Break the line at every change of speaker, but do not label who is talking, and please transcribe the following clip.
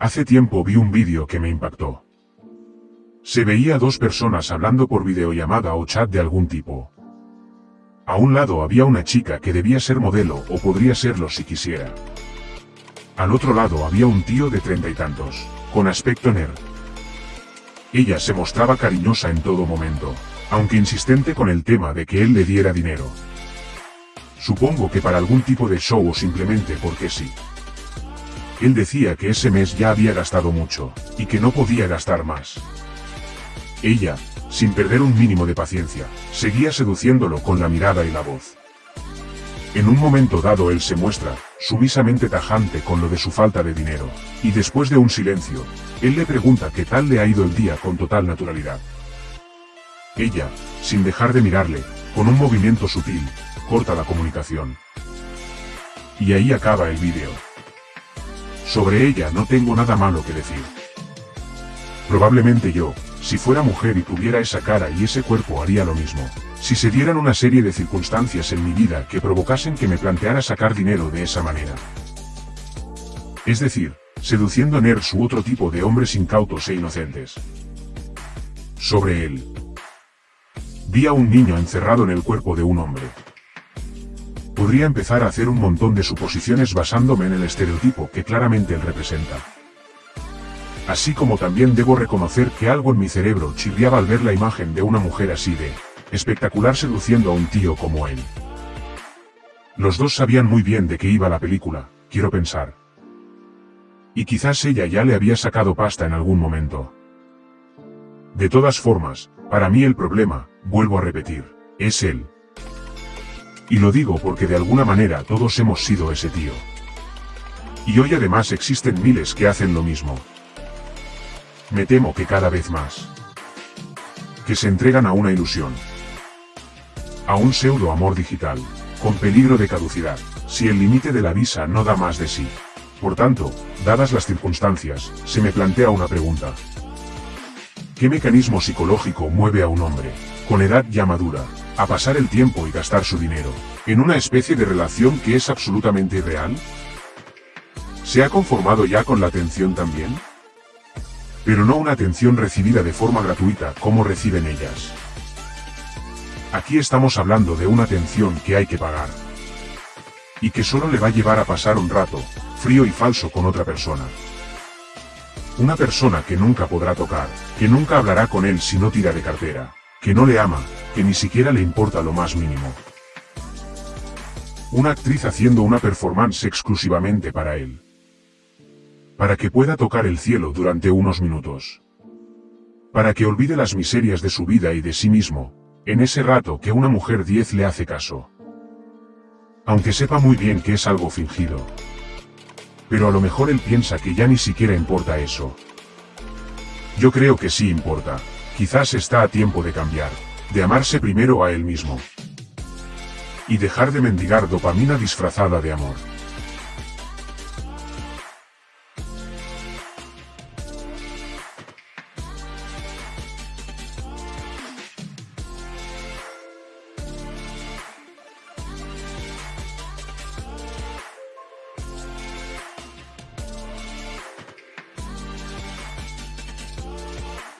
Hace tiempo vi un vídeo que me impactó. Se veía a dos personas hablando por videollamada o chat de algún tipo. A un lado había una chica que debía ser modelo o podría serlo si quisiera. Al otro lado había un tío de treinta y tantos, con aspecto nerd. Ella se mostraba cariñosa en todo momento, aunque insistente con el tema de que él le diera dinero. Supongo que para algún tipo de show o simplemente porque sí. Él decía que ese mes ya había gastado mucho, y que no podía gastar más. Ella, sin perder un mínimo de paciencia, seguía seduciéndolo con la mirada y la voz. En un momento dado él se muestra, sumisamente tajante con lo de su falta de dinero, y después de un silencio, él le pregunta qué tal le ha ido el día con total naturalidad. Ella, sin dejar de mirarle, con un movimiento sutil, corta la comunicación. Y ahí acaba el vídeo. Sobre ella no tengo nada malo que decir. Probablemente yo, si fuera mujer y tuviera esa cara y ese cuerpo haría lo mismo. Si se dieran una serie de circunstancias en mi vida que provocasen que me planteara sacar dinero de esa manera. Es decir, seduciendo a nerds u otro tipo de hombres incautos e inocentes. Sobre él. Vi a un niño encerrado en el cuerpo de un hombre. Podría empezar a hacer un montón de suposiciones basándome en el estereotipo que claramente él representa. Así como también debo reconocer que algo en mi cerebro chirriaba al ver la imagen de una mujer así de espectacular seduciendo a un tío como él. Los dos sabían muy bien de qué iba la película, quiero pensar. Y quizás ella ya le había sacado pasta en algún momento. De todas formas, para mí el problema, vuelvo a repetir, es él. Y lo digo porque de alguna manera todos hemos sido ese tío. Y hoy además existen miles que hacen lo mismo. Me temo que cada vez más. Que se entregan a una ilusión. A un pseudo amor digital, con peligro de caducidad, si el límite de la visa no da más de sí. Por tanto, dadas las circunstancias, se me plantea una pregunta. ¿Qué mecanismo psicológico mueve a un hombre, con edad ya madura, a pasar el tiempo y gastar su dinero, en una especie de relación que es absolutamente irreal? ¿Se ha conformado ya con la atención también? Pero no una atención recibida de forma gratuita como reciben ellas. Aquí estamos hablando de una atención que hay que pagar. Y que solo le va a llevar a pasar un rato, frío y falso con otra persona. Una persona que nunca podrá tocar, que nunca hablará con él si no tira de cartera, que no le ama, que ni siquiera le importa lo más mínimo. Una actriz haciendo una performance exclusivamente para él. Para que pueda tocar el cielo durante unos minutos. Para que olvide las miserias de su vida y de sí mismo, en ese rato que una mujer 10 le hace caso. Aunque sepa muy bien que es algo fingido. Pero a lo mejor él piensa que ya ni siquiera importa eso. Yo creo que sí importa. Quizás está a tiempo de cambiar, de amarse primero a él mismo. Y dejar de mendigar dopamina disfrazada de amor.